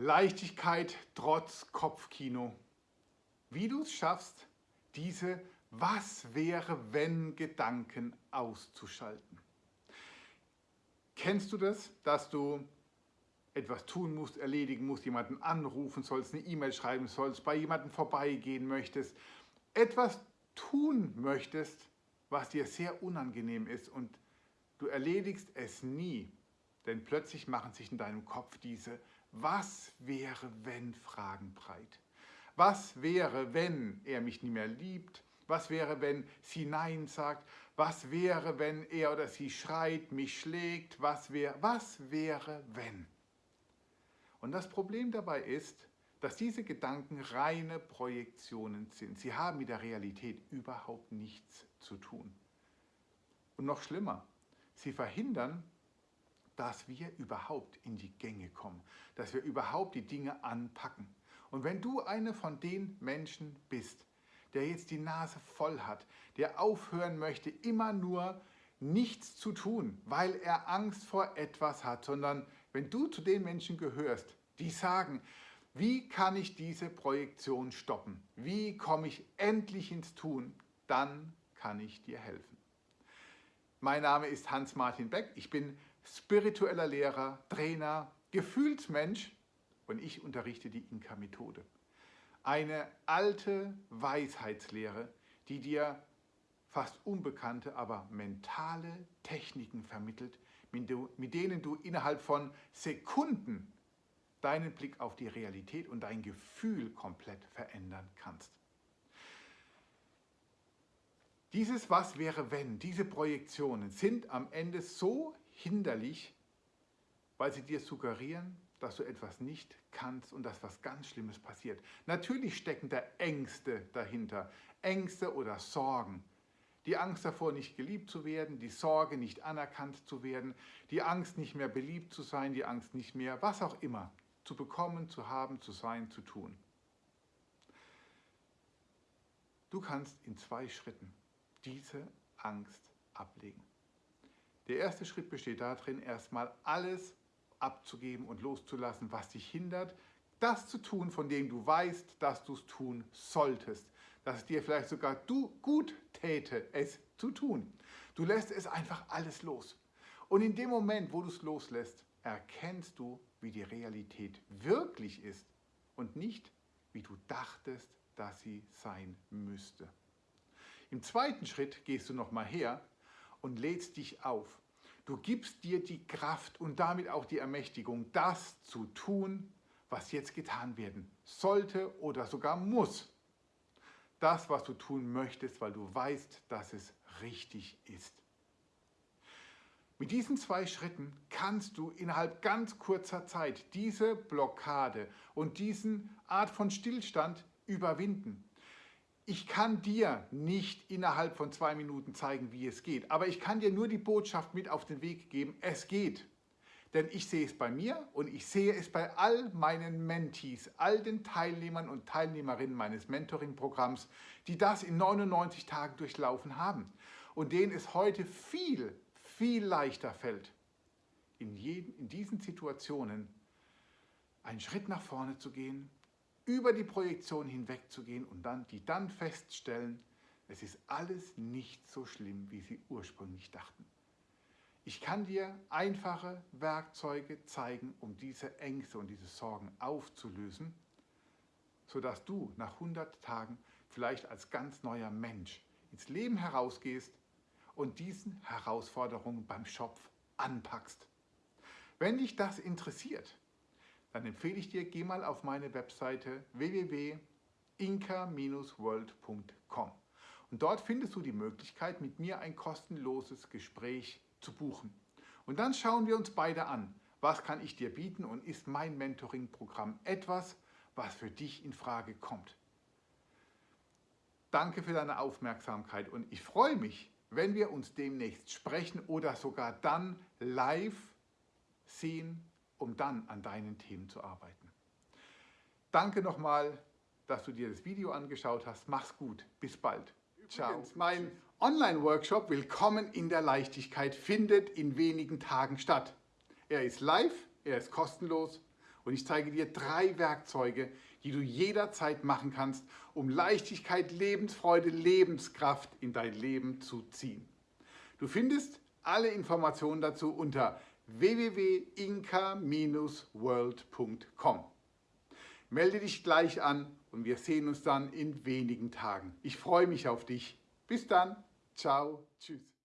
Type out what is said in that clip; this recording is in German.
Leichtigkeit trotz Kopfkino. Wie du es schaffst, diese Was wäre wenn Gedanken auszuschalten. Kennst du das, dass du etwas tun musst, erledigen musst, jemanden anrufen sollst, eine E-Mail schreiben sollst, bei jemandem vorbeigehen möchtest, etwas tun möchtest, was dir sehr unangenehm ist und du erledigst es nie, denn plötzlich machen sich in deinem Kopf diese Was wäre wenn Fragen breit. Was wäre, wenn er mich nie mehr liebt? Was wäre, wenn sie Nein sagt? Was wäre, wenn er oder sie schreit, mich schlägt? Was, wär, was wäre, wenn? Und das Problem dabei ist, dass diese Gedanken reine Projektionen sind. Sie haben mit der Realität überhaupt nichts zu tun. Und noch schlimmer, sie verhindern, dass wir überhaupt in die Gänge kommen, dass wir überhaupt die Dinge anpacken. Und wenn du eine von den Menschen bist, der jetzt die Nase voll hat, der aufhören möchte, immer nur nichts zu tun, weil er Angst vor etwas hat, sondern wenn du zu den Menschen gehörst, die sagen, wie kann ich diese Projektion stoppen? Wie komme ich endlich ins Tun? Dann kann ich dir helfen. Mein Name ist Hans-Martin Beck. Ich bin spiritueller Lehrer, Trainer, Gefühlsmensch und ich unterrichte die Inka-Methode. Eine alte Weisheitslehre, die dir fast unbekannte, aber mentale Techniken vermittelt, mit denen du innerhalb von Sekunden deinen Blick auf die Realität und dein Gefühl komplett verändern kannst. Dieses Was wäre wenn, diese Projektionen sind am Ende so hinderlich, weil sie dir suggerieren, dass du etwas nicht kannst und dass was ganz Schlimmes passiert. Natürlich stecken da Ängste dahinter, Ängste oder Sorgen. Die Angst davor, nicht geliebt zu werden, die Sorge, nicht anerkannt zu werden, die Angst, nicht mehr beliebt zu sein, die Angst, nicht mehr, was auch immer, zu bekommen, zu haben, zu sein, zu tun. Du kannst in zwei Schritten diese Angst ablegen. Der erste Schritt besteht darin, erstmal alles abzugeben und loszulassen, was dich hindert, das zu tun, von dem du weißt, dass du es tun solltest. Dass es dir vielleicht sogar du gut täte, es zu tun. Du lässt es einfach alles los. Und in dem Moment, wo du es loslässt, erkennst du, wie die Realität wirklich ist und nicht, wie du dachtest, dass sie sein müsste. Im zweiten Schritt gehst du nochmal her und lädst dich auf. Du gibst dir die Kraft und damit auch die Ermächtigung, das zu tun, was jetzt getan werden sollte oder sogar muss. Das, was du tun möchtest, weil du weißt, dass es richtig ist. Mit diesen zwei Schritten kannst du innerhalb ganz kurzer Zeit diese Blockade und diesen Art von Stillstand überwinden. Ich kann dir nicht innerhalb von zwei Minuten zeigen, wie es geht, aber ich kann dir nur die Botschaft mit auf den Weg geben, es geht. Denn ich sehe es bei mir und ich sehe es bei all meinen Mentees, all den Teilnehmern und Teilnehmerinnen meines Mentoring-Programms, die das in 99 Tagen durchlaufen haben und denen es heute viel, viel leichter fällt, in, jeden, in diesen Situationen einen Schritt nach vorne zu gehen, über die Projektion hinwegzugehen und dann, die dann feststellen, es ist alles nicht so schlimm, wie sie ursprünglich dachten. Ich kann dir einfache Werkzeuge zeigen, um diese Ängste und diese Sorgen aufzulösen, sodass du nach 100 Tagen vielleicht als ganz neuer Mensch ins Leben herausgehst und diesen Herausforderungen beim Schopf anpackst. Wenn dich das interessiert, dann empfehle ich dir, geh mal auf meine Webseite www.inka-world.com und dort findest du die Möglichkeit, mit mir ein kostenloses Gespräch zu buchen. Und dann schauen wir uns beide an, was kann ich dir bieten und ist mein Mentoring-Programm etwas, was für dich in Frage kommt. Danke für deine Aufmerksamkeit und ich freue mich, wenn wir uns demnächst sprechen oder sogar dann live sehen um dann an deinen Themen zu arbeiten. Danke nochmal, dass du dir das Video angeschaut hast. Mach's gut. Bis bald. Ciao. Mein Online-Workshop Willkommen in der Leichtigkeit findet in wenigen Tagen statt. Er ist live, er ist kostenlos und ich zeige dir drei Werkzeuge, die du jederzeit machen kannst, um Leichtigkeit, Lebensfreude, Lebenskraft in dein Leben zu ziehen. Du findest alle Informationen dazu unter www.inka-world.com. Melde dich gleich an und wir sehen uns dann in wenigen Tagen. Ich freue mich auf dich. Bis dann. Ciao. Tschüss.